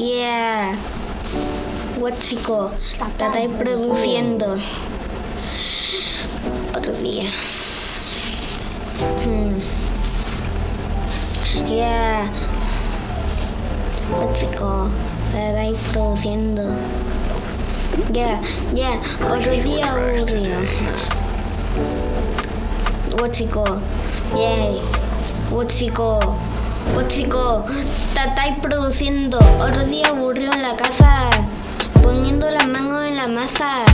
Yeah. Huachico, te estáis produciendo. Otro día. Hmm. Yeah. Huachico, te estáis produciendo. Ya, ya, otro día aburrido. Huachico, yay. Huachico. Pues chicos, te estáis produciendo otro día aburrido en la casa, poniendo las manos en la masa.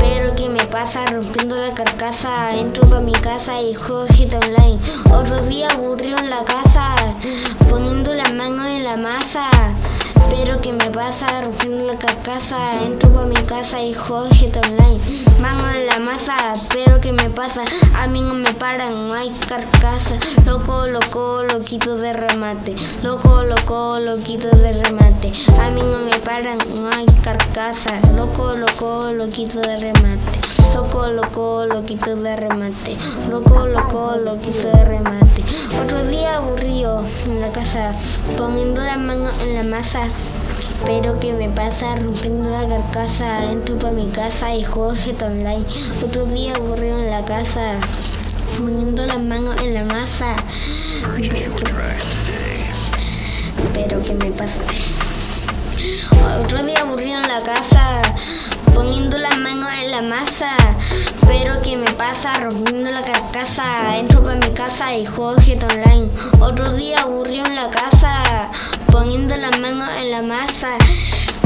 Pero ¿qué me pasa? Rompiendo la carcasa, entro pa' mi casa y juego hit online. Otro día aburrido en la casa, poniendo las manos en la masa. Pero ¿qué me pasa? Rompiendo la carcasa, entro pa' mi casa y juego hit online. Pero ¿qué me pasa? A mí no me paran, no hay carcasa. Loco, loco, loquito de remate. Loco, loco, loquito de remate. A mí no me paran, no hay carcasa. Loco, loco, loquito de remate. Loco, loco, loquito de remate. Loco, loco, loquito de remate. Otro día aburrido en la casa, poniendo la mano en la masa. Pero que me pasa rompiendo la carcasa, entro pa' mi casa y juego GTA Online. Otro día aburrido en la casa, poniendo las manos en la masa. Pero que me pasa. Otro día rompiendo la carcasa, entro pa' mi casa y juego GTA Online. Otro día aburrido en la casa, poniendo las manos en la masa.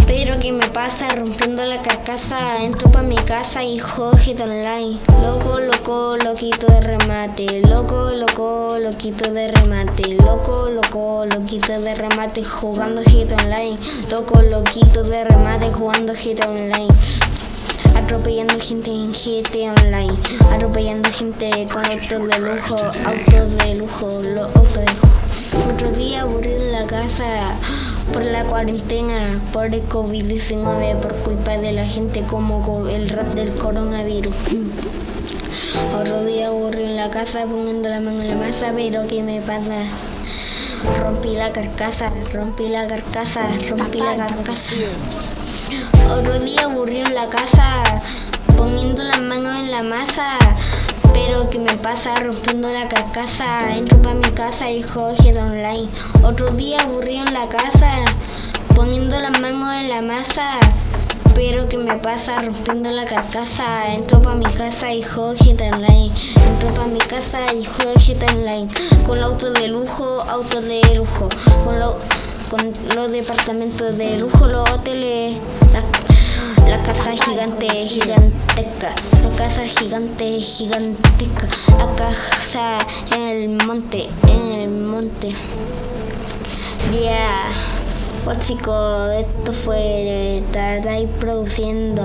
Pero que me pasa rompiendo la carcasa, entro pa' mi casa y juego Online. Loco, loco, loquito de remate. Loco, loco, loquito de remate. Loco, loco, loquito de remate jugando GTA Online. Loco, loquito de remate jugando GTA Online. Atropellando gente en GTA Online. Atropellando gente con autos de lujo, autos de lujo, lo, autos de lujo. Otro día aburrido en la casa por la cuarentena, por el COVID-19, por culpa de la gente como el rap del coronavirus. Otro día aburrido en la casa poniendo la mano en la masa, pero ¿qué me pasa? Rompí la carcasa, rompí la carcasa, rompí la carcasa. Otro día aburrido en la casa, poniendo las manos en la masa. Pero que me pasa rompiendo la carcasa, entro pa' mi casa y juego Online. Otro día aburrido en la casa, poniendo las manos en la masa. Pero que me pasa rompiendo la carcasa, entro pa' mi casa y juego Online. Entro pa' mi casa y juego Online. Con autos de lujo, autos de lujo. Con, lo, con los departamentos de lujo, los hoteles, casa gigante, gigantesca. La casa gigante, gigantesca. La casa en el monte, en el monte. Yeah. Pues esto fue. Estar ahí produciendo.